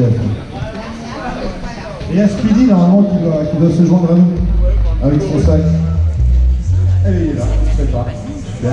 SPF. Et à Speedy, normalement, qui doit, qui doit se joindre à nous, avec son sac? Et il est là, je sais pas. Super.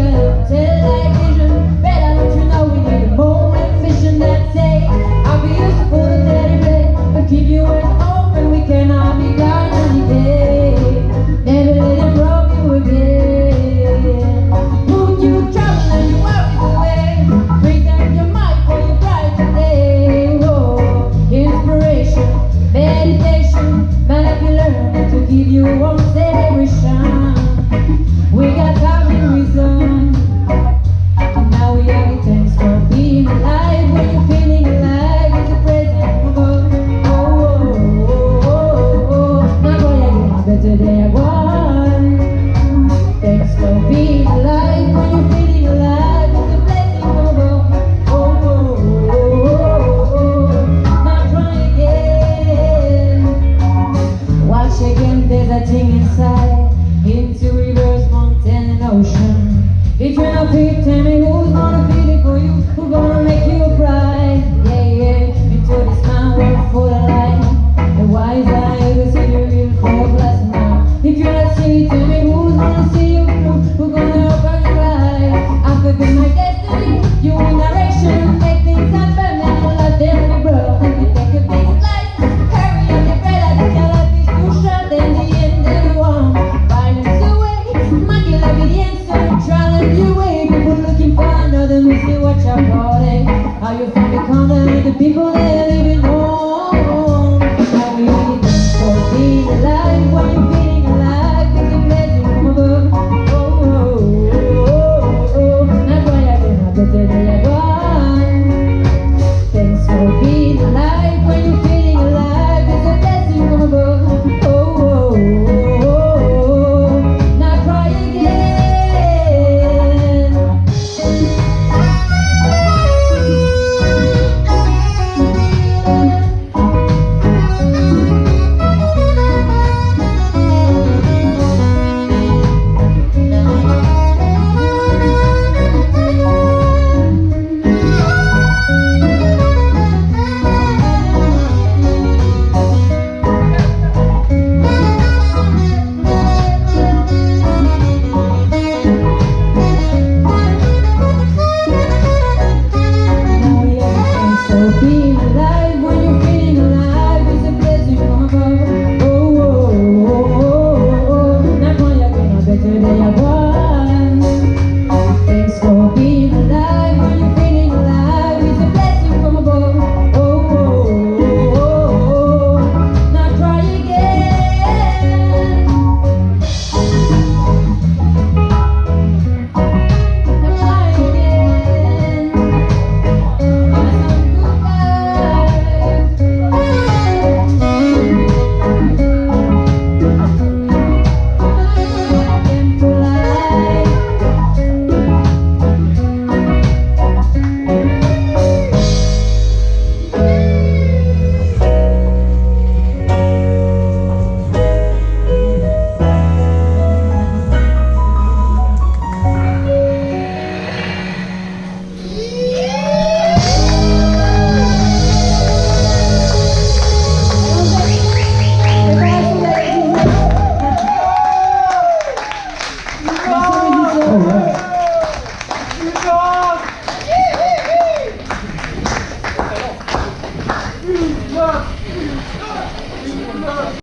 girl till I get jardim